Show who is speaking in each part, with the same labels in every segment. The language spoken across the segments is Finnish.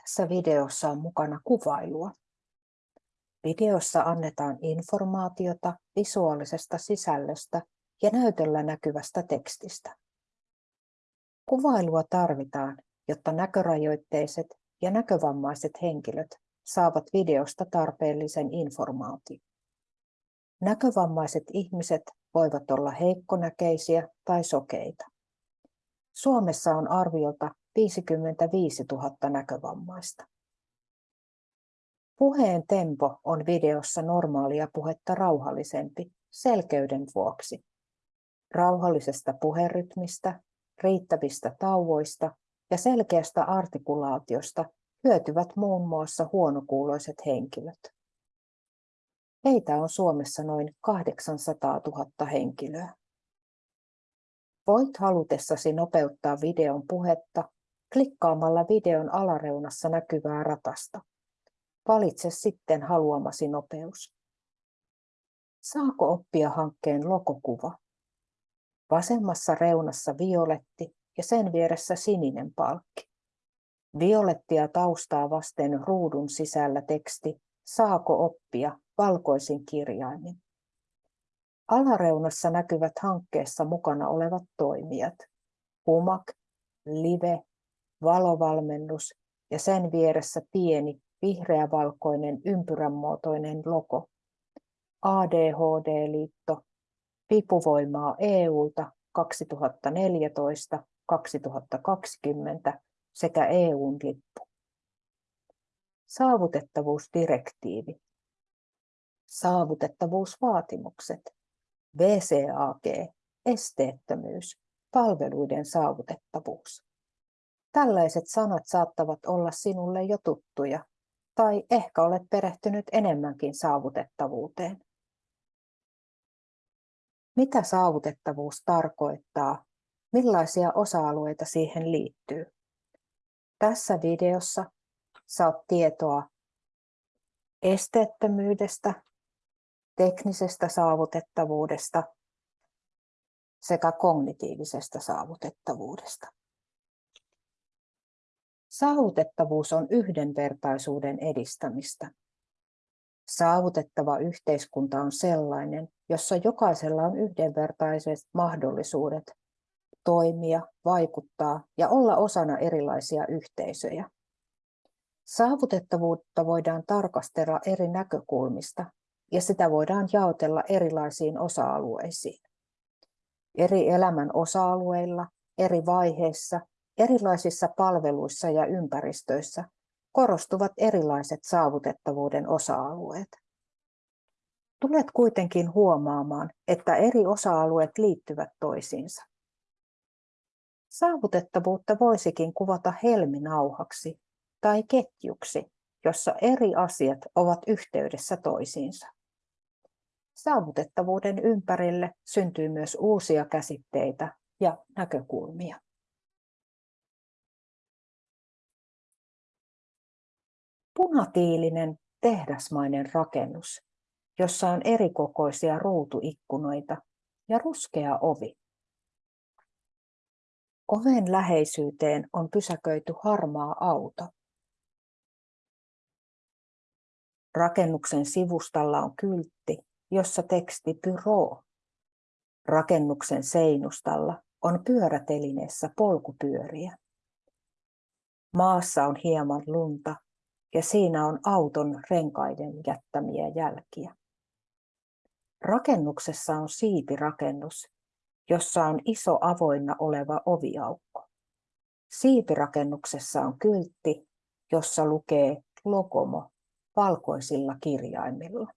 Speaker 1: Tässä videossa on mukana kuvailua. Videossa annetaan informaatiota visuaalisesta sisällöstä ja näytöllä näkyvästä tekstistä. Kuvailua tarvitaan, jotta näkörajoitteiset ja näkövammaiset henkilöt saavat videosta tarpeellisen informaation. Näkövammaiset ihmiset voivat olla heikkonäkeisiä tai sokeita. Suomessa on arviolta 55 000 näkövammaista. Puheen tempo on videossa normaalia puhetta rauhallisempi selkeyden vuoksi. Rauhallisesta puherytmistä, riittävistä tauoista ja selkeästä artikulaatiosta hyötyvät muun muassa huonokuuloiset henkilöt. Heitä on Suomessa noin 800 000 henkilöä. Voit halutessasi nopeuttaa videon puhetta klikkaamalla videon alareunassa näkyvää ratasta. Valitse sitten haluamasi nopeus. Saako oppia hankkeen logokuva? Vasemmassa reunassa violetti ja sen vieressä sininen palkki. Violettia taustaa vasten ruudun sisällä teksti Saako oppia valkoisin kirjaimin. Alareunassa näkyvät hankkeessa mukana olevat toimijat. HUMAK, LIVE, valovalmennus ja sen vieressä pieni vihreävalkoinen ympyränmuotoinen logo. ADHD-liitto, vipuvoimaa EUlta 2014-2020 sekä EUn lippu. Saavutettavuusdirektiivi. Saavutettavuusvaatimukset. VCAG, esteettömyys, palveluiden saavutettavuus. Tällaiset sanat saattavat olla sinulle jo tuttuja, tai ehkä olet perehtynyt enemmänkin saavutettavuuteen. Mitä saavutettavuus tarkoittaa? Millaisia osa-alueita siihen liittyy? Tässä videossa saat tietoa esteettömyydestä, teknisestä saavutettavuudesta sekä kognitiivisesta saavutettavuudesta. Saavutettavuus on yhdenvertaisuuden edistämistä. Saavutettava yhteiskunta on sellainen, jossa jokaisella on yhdenvertaiset mahdollisuudet toimia, vaikuttaa ja olla osana erilaisia yhteisöjä. Saavutettavuutta voidaan tarkastella eri näkökulmista ja sitä voidaan jaotella erilaisiin osa-alueisiin. Eri elämän osa-alueilla, eri vaiheissa Erilaisissa palveluissa ja ympäristöissä korostuvat erilaiset saavutettavuuden osa-alueet. Tulet kuitenkin huomaamaan, että eri osa-alueet liittyvät toisiinsa. Saavutettavuutta voisikin kuvata helminauhaksi tai ketjuksi, jossa eri asiat ovat yhteydessä toisiinsa. Saavutettavuuden ympärille syntyy myös uusia käsitteitä ja näkökulmia. Punatiilinen tehdasmainen rakennus, jossa on erikokoisia ruutuikkunoita ja ruskea ovi. Oven läheisyyteen on pysäköity harmaa auto. Rakennuksen sivustalla on kyltti, jossa teksti Pyro. Rakennuksen seinustalla on pyörätelineessä polkupyöriä. Maassa on hieman lunta ja siinä on auton renkaiden jättämiä jälkiä. Rakennuksessa on siipirakennus, jossa on iso avoinna oleva oviaukko. Siipirakennuksessa on kyltti, jossa lukee Lokomo valkoisilla kirjaimilla.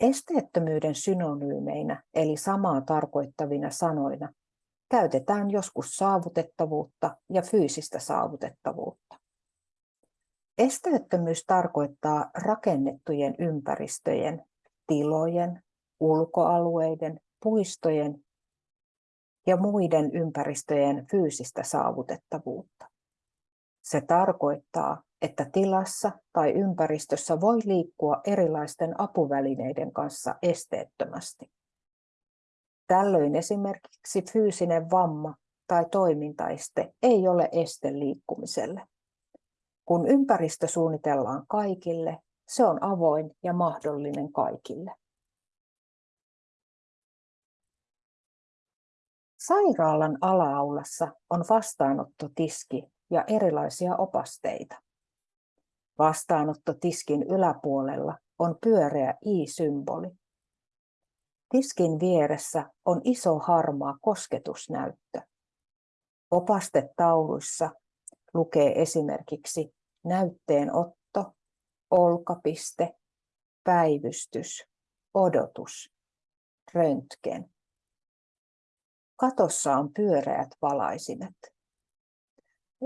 Speaker 1: Esteettömyyden synonyymeinä eli samaa tarkoittavina sanoina käytetään joskus saavutettavuutta ja fyysistä saavutettavuutta. Esteettömyys tarkoittaa rakennettujen ympäristöjen, tilojen, ulkoalueiden, puistojen ja muiden ympäristöjen fyysistä saavutettavuutta. Se tarkoittaa, että tilassa tai ympäristössä voi liikkua erilaisten apuvälineiden kanssa esteettömästi. Tällöin esimerkiksi fyysinen vamma tai toimintaiste ei ole este liikkumiselle. Kun ympäristö suunnitellaan kaikille, se on avoin ja mahdollinen kaikille. Sairaalan alaaulassa on vastaanottotiski ja erilaisia opasteita. Vastaanottotiskin yläpuolella on pyöreä i-symboli. Tiskin vieressä on iso harmaa kosketusnäyttö. Opastetauluissa lukee esimerkiksi näytteenotto, olkapiste, päivystys, odotus, röntgen. Katossa on pyöreät valaisimet.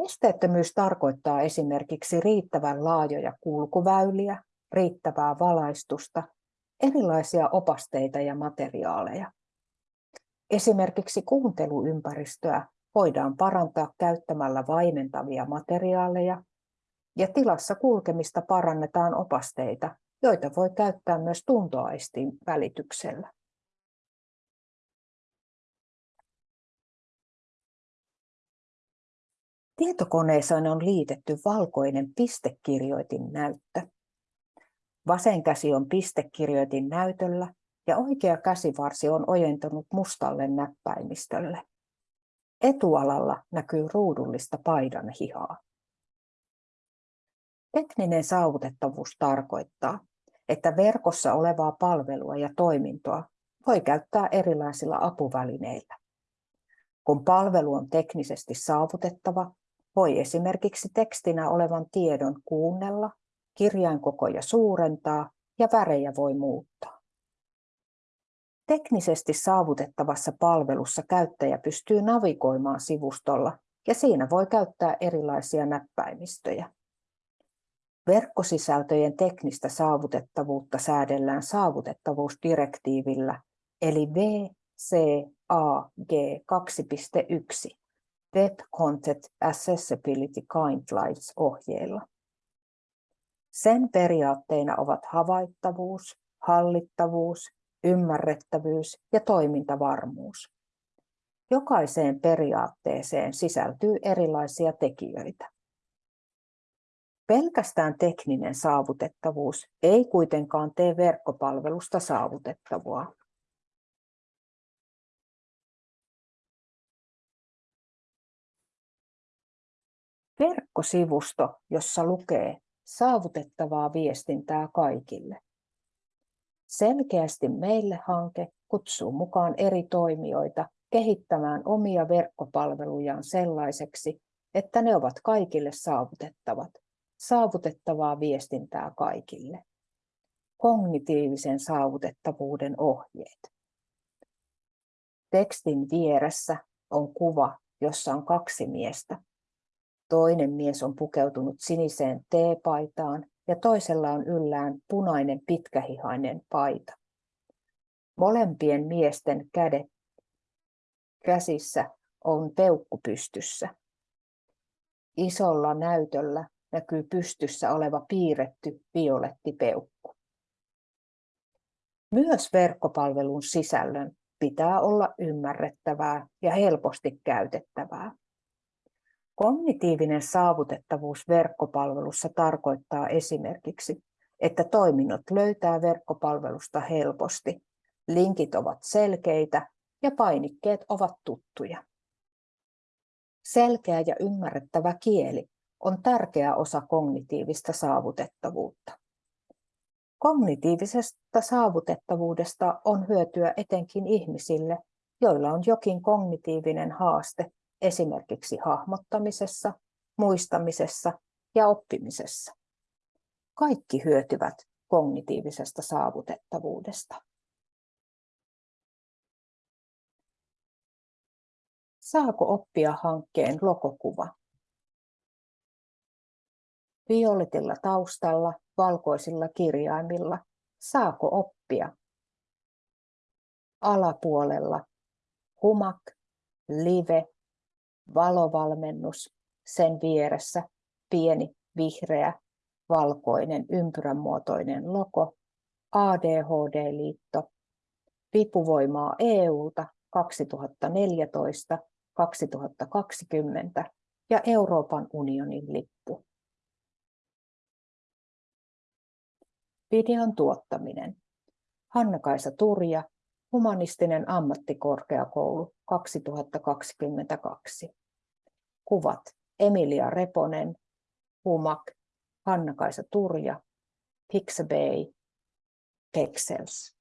Speaker 1: Esteettömyys tarkoittaa esimerkiksi riittävän laajoja kulkuväyliä, riittävää valaistusta, erilaisia opasteita ja materiaaleja. Esimerkiksi kuunteluympäristöä voidaan parantaa käyttämällä vaimentavia materiaaleja ja tilassa kulkemista parannetaan opasteita, joita voi käyttää myös tuntoaistin välityksellä. Tietokoneeseen on liitetty valkoinen pistekirjoitin näyttö. Vasen käsi on pistekirjoitin näytöllä ja oikea käsivarsi on ojentunut mustalle näppäimistölle. Etualalla näkyy ruudullista paidan hihaa. Tekninen saavutettavuus tarkoittaa, että verkossa olevaa palvelua ja toimintoa voi käyttää erilaisilla apuvälineillä. Kun palvelu on teknisesti saavutettava, voi esimerkiksi tekstinä olevan tiedon kuunnella, kirjainkokoja suurentaa ja värejä voi muuttaa. Teknisesti saavutettavassa palvelussa käyttäjä pystyy navigoimaan sivustolla ja siinä voi käyttää erilaisia näppäimistöjä. Verkkosisältöjen teknistä saavutettavuutta säädellään saavutettavuusdirektiivillä eli VCAG 2.1 Web Content Accessibility Guidelines ohjeilla. Sen periaatteina ovat havaittavuus, hallittavuus, ymmärrettävyys ja toimintavarmuus. Jokaiseen periaatteeseen sisältyy erilaisia tekijöitä. Pelkästään tekninen saavutettavuus ei kuitenkaan tee verkkopalvelusta saavutettavaa. Verkkosivusto, jossa lukee saavutettavaa viestintää kaikille. Selkeästi meille hanke kutsuu mukaan eri toimijoita kehittämään omia verkkopalvelujaan sellaiseksi, että ne ovat kaikille saavutettavat. Saavutettavaa viestintää kaikille. Kognitiivisen saavutettavuuden ohjeet. Tekstin vieressä on kuva, jossa on kaksi miestä. Toinen mies on pukeutunut siniseen teepaitaan ja toisella on yllään punainen pitkähihainen paita. Molempien miesten kädet käsissä on peukku pystyssä. Isolla näytöllä näkyy pystyssä oleva piirretty violettipeukku. Myös verkkopalvelun sisällön pitää olla ymmärrettävää ja helposti käytettävää. Kognitiivinen saavutettavuus verkkopalvelussa tarkoittaa esimerkiksi, että toiminnot löytää verkkopalvelusta helposti, linkit ovat selkeitä ja painikkeet ovat tuttuja. Selkeä ja ymmärrettävä kieli on tärkeä osa kognitiivista saavutettavuutta. Kognitiivisesta saavutettavuudesta on hyötyä etenkin ihmisille, joilla on jokin kognitiivinen haaste esimerkiksi hahmottamisessa, muistamisessa ja oppimisessa. Kaikki hyötyvät kognitiivisesta saavutettavuudesta. Saako oppia hankkeen logokuva? Violetilla taustalla, valkoisilla kirjaimilla. Saako oppia? Alapuolella humak, live, valovalmennus, sen vieressä pieni vihreä valkoinen ympyränmuotoinen logo, ADHD-liitto, vipuvoimaa EUlta 2014 2020 ja Euroopan unionin lippu. Videon tuottaminen. Hanna-Kaisa Turja, Humanistinen ammattikorkeakoulu 2022. Kuvat Emilia Reponen, Humak, Hanna-Kaisa Turja, Pixabay, Pexels.